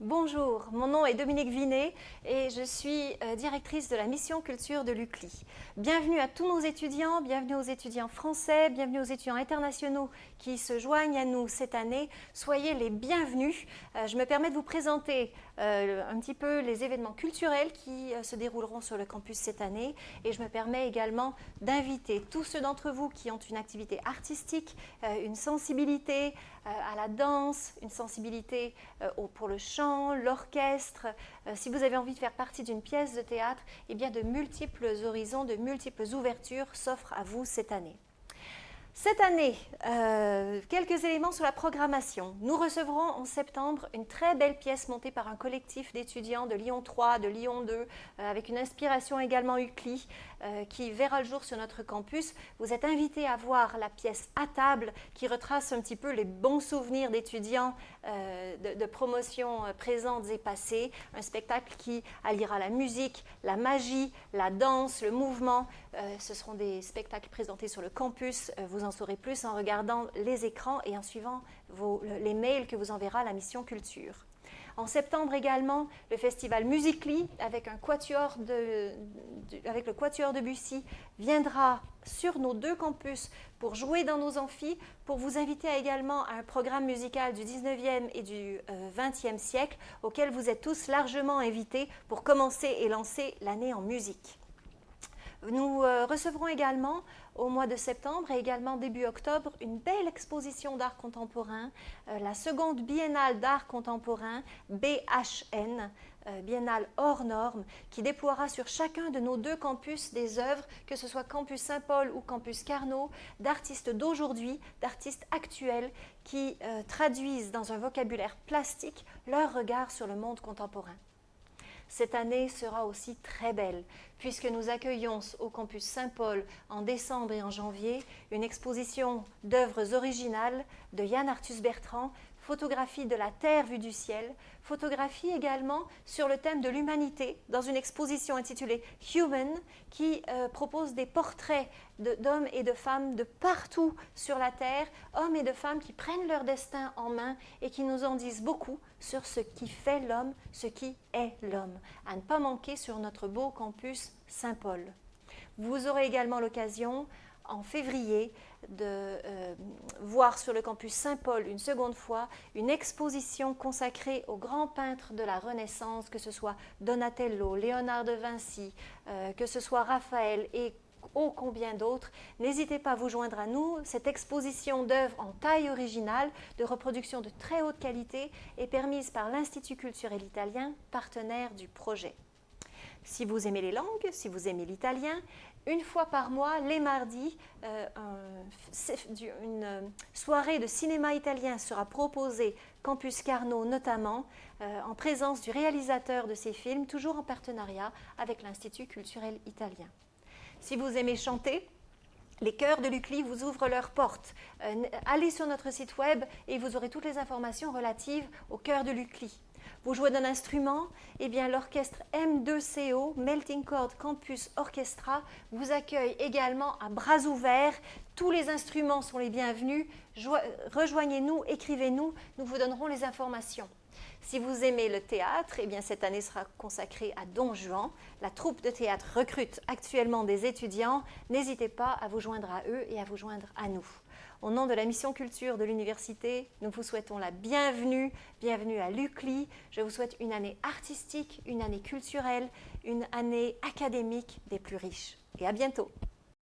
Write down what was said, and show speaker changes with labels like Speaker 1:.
Speaker 1: Bonjour, mon nom est Dominique Vinet et je suis euh, directrice de la mission culture de l'UCLI. Bienvenue à tous nos étudiants, bienvenue aux étudiants français, bienvenue aux étudiants internationaux qui se joignent à nous cette année. Soyez les bienvenus. Euh, je me permets de vous présenter euh, un petit peu les événements culturels qui se dérouleront sur le campus cette année et je me permets également d'inviter tous ceux d'entre vous qui ont une activité artistique, une sensibilité à la danse, une sensibilité pour le chant, l'orchestre, euh, si vous avez envie de faire partie d'une pièce de théâtre, eh bien de multiples horizons, de multiples ouvertures s'offrent à vous cette année. Cette année, euh, quelques éléments sur la programmation. Nous recevrons en septembre une très belle pièce montée par un collectif d'étudiants de Lyon 3, de Lyon 2, euh, avec une inspiration également UCLI, euh, qui verra le jour sur notre campus. Vous êtes invités à voir la pièce à table qui retrace un petit peu les bons souvenirs d'étudiants de, de promotions présentes et passées. Un spectacle qui alliera la musique, la magie, la danse, le mouvement. ce seront des spectacles présentés sur le campus. En saurez plus en regardant les écrans et en suivant les mails que vous enverra la mission culture. En septembre également, le festival Musically avec, avec le Quatuor de Bussy viendra sur nos deux campus pour jouer dans nos amphis, pour vous inviter également à un programme musical du 19e et du 20e euh, siècle auquel vous êtes tous largement invités pour commencer et lancer l'année en musique. Nous euh, recevrons également au mois de septembre et également début octobre une belle exposition d'art contemporain, euh, la seconde biennale d'art contemporain BHN, euh, biennale hors norme, qui déploiera sur chacun de nos deux campus des œuvres, que ce soit campus Saint-Paul ou campus Carnot, d'artistes d'aujourd'hui, d'artistes actuels qui traduisent dans un vocabulaire plastique leur regard sur le monde contemporain. Cette année sera aussi très belle, puisque nous accueillons au campus Saint-Paul en décembre et en janvier une exposition d'œuvres originales de Yann Arthus Bertrand, photographie de la Terre vue du ciel, photographie également sur le thème de l'humanité dans une exposition intitulée Human qui euh, propose des portraits d'hommes et de femmes de partout sur la Terre, hommes et de femmes qui prennent leur destin en main et qui nous en disent beaucoup sur ce qui fait l'homme, ce qui est l'homme. À ne pas manquer sur notre beau campus Saint-Paul. Vous aurez également l'occasion en février de euh, voir sur le campus Saint-Paul une seconde fois une exposition consacrée aux grands peintres de la Renaissance, que ce soit Donatello, Léonard de Vinci, euh, que ce soit Raphaël et ô combien d'autres. N'hésitez pas à vous joindre à nous. Cette exposition d'œuvres en taille originale, de reproduction de très haute qualité, est permise par l'Institut culturel italien, partenaire du projet. Si vous aimez les langues, si vous aimez l'italien, une fois par mois, les mardis, euh, une euh, soirée de cinéma italien sera proposée, Campus Carnot notamment, euh, en présence du réalisateur de ces films, toujours en partenariat avec l'Institut culturel italien. Si vous aimez chanter, les chœurs de l'UCLI vous ouvrent leurs portes. allez sur notre site web et vous aurez toutes les informations relatives aux chœurs de l'UCLI. Vous jouez d'un instrument Eh bien, l'orchestre M2CO, Melting Chord Campus Orchestra, vous accueille également à bras ouverts. Tous les instruments sont les bienvenus. Rejoignez-nous, écrivez-nous, nous vous donnerons les informations. Si vous aimez le théâtre, eh bien cette année sera consacrée à Don Juan. La troupe de théâtre recrute actuellement des étudiants. N'hésitez pas à vous joindre à eux et à vous joindre à nous. Au nom de la mission culture de l'université, nous vous souhaitons la bienvenue, bienvenue à l'UCLI. Je vous souhaite une année artistique, une année culturelle, une année académique des plus riches. Et à bientôt